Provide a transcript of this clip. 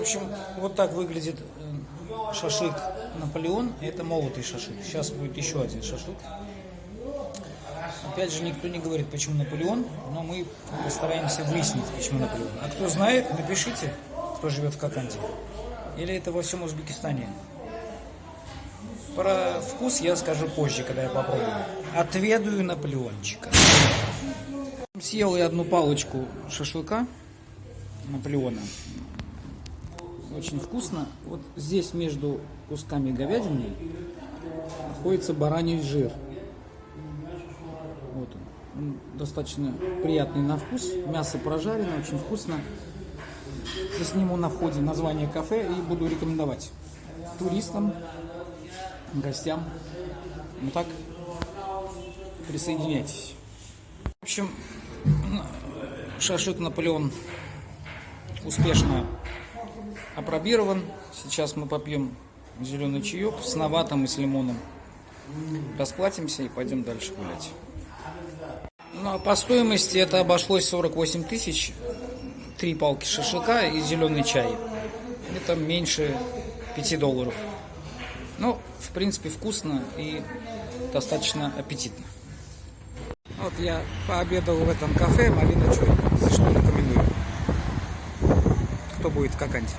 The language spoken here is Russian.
В общем, вот так выглядит э, шашлык Наполеон. Это молотый шашлык. Сейчас будет еще один шашлык. Опять же, никто не говорит, почему Наполеон, но мы постараемся выяснить, почему Наполеон. А кто знает, напишите, кто живет в Коканде. Или это во всем Узбекистане. Про вкус я скажу позже, когда я попробую. Отведаю Наполеончика. Съел я одну палочку шашлыка Наполеона. Очень вкусно. Вот здесь между кусками говядины находится бараний жир. Вот он. он достаточно приятный на вкус. Мясо прожарено, очень вкусно. Я сниму на входе название кафе и буду рекомендовать туристам, гостям. Ну так, присоединяйтесь. В общем, шашлык Наполеон успешно опробирован. Сейчас мы попьем зеленый чаек с наватом и с лимоном. Расплатимся и пойдем дальше гулять. Ну, а по стоимости это обошлось 48 тысяч. Три палки шашлыка и зеленый чай. Это меньше 5 долларов. Ну, в принципе, вкусно и достаточно аппетитно. Вот я пообедал в этом кафе, малина чай, если что, рекомендую будет скакать.